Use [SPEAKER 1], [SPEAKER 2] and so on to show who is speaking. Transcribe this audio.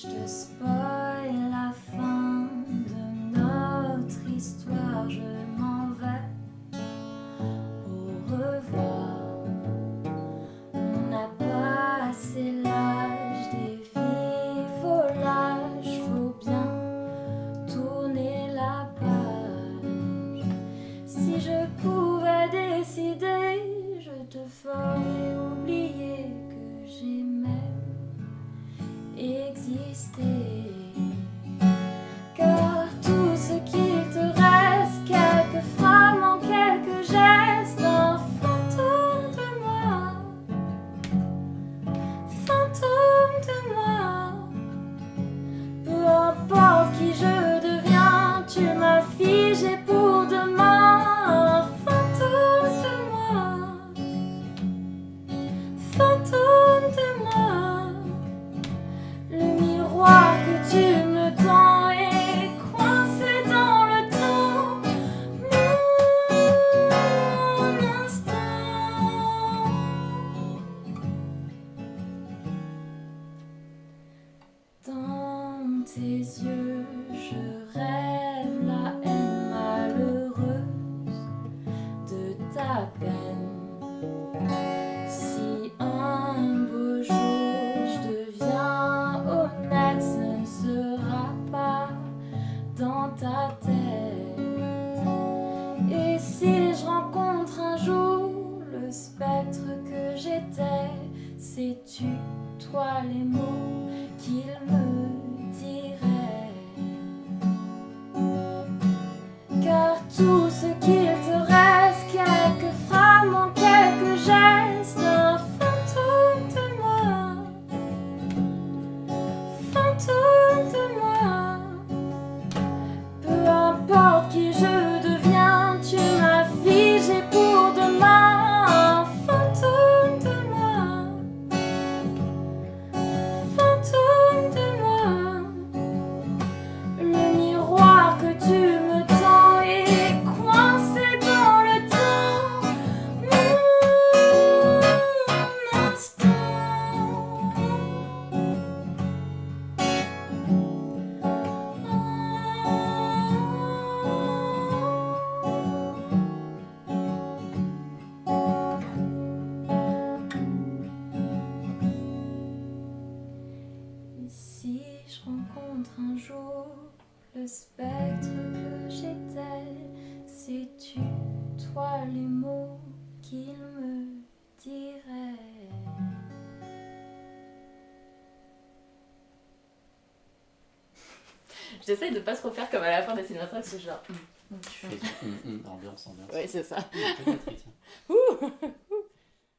[SPEAKER 1] Je te spoil la fin de notre histoire, je m'en vais. Au revoir. On n'a pas assez l'âge des vies volages, faut bien tourner la page. Si je pouvais décider, je te ferais oublier stay. Yeux, je rêve la haine malheureuse de ta peine. Si un beau jour je deviens honnête, ce ne sera pas dans ta tête. Et si je rencontre un jour le spectre que j'étais, sais-tu, toi, les mots qu'il me to le spectre que j'étais, sais-tu, toi, les mots qu'il me dirait?
[SPEAKER 2] J'essaye de pas trop faire comme à la fin des Sinatra, c'est genre.
[SPEAKER 3] Tu fais du hum, hum, ambiance, ambiance.
[SPEAKER 2] Oui, c'est ça. Ouh